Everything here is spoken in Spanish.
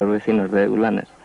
los vecinos de Blanes.